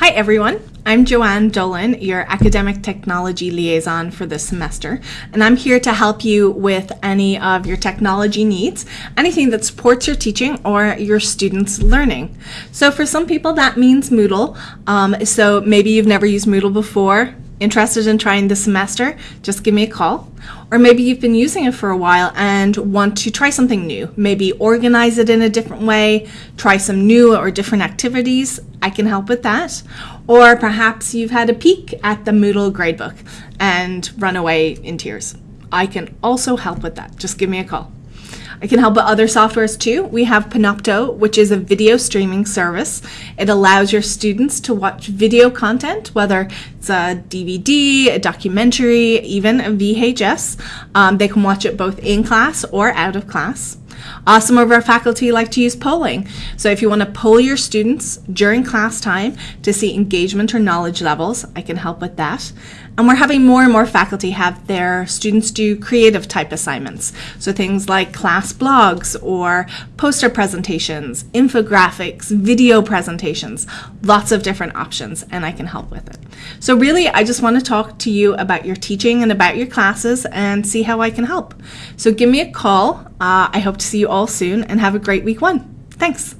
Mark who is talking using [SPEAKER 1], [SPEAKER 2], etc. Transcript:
[SPEAKER 1] Hi everyone, I'm Joanne Dolan, your Academic Technology Liaison for this semester, and I'm here to help you with any of your technology needs, anything that supports your teaching or your students' learning. So for some people that means Moodle, um, so maybe you've never used Moodle before, interested in trying this semester, just give me a call. Or maybe you've been using it for a while and want to try something new. Maybe organize it in a different way, try some new or different activities. I can help with that. Or perhaps you've had a peek at the Moodle gradebook and run away in tears. I can also help with that. Just give me a call. I can help with other softwares too. We have Panopto, which is a video streaming service. It allows your students to watch video content, whether it's a DVD, a documentary, even a VHS. Um, they can watch it both in class or out of class. Uh, some of our faculty like to use polling. So if you want to poll your students during class time to see engagement or knowledge levels, I can help with that. And we're having more and more faculty have their students do creative type assignments. So things like class blogs or poster presentations, infographics, video presentations, lots of different options, and I can help with it. So really, I just want to talk to you about your teaching and about your classes and see how I can help. So give me a call. Uh, I hope to see you all soon and have a great week one. Thanks.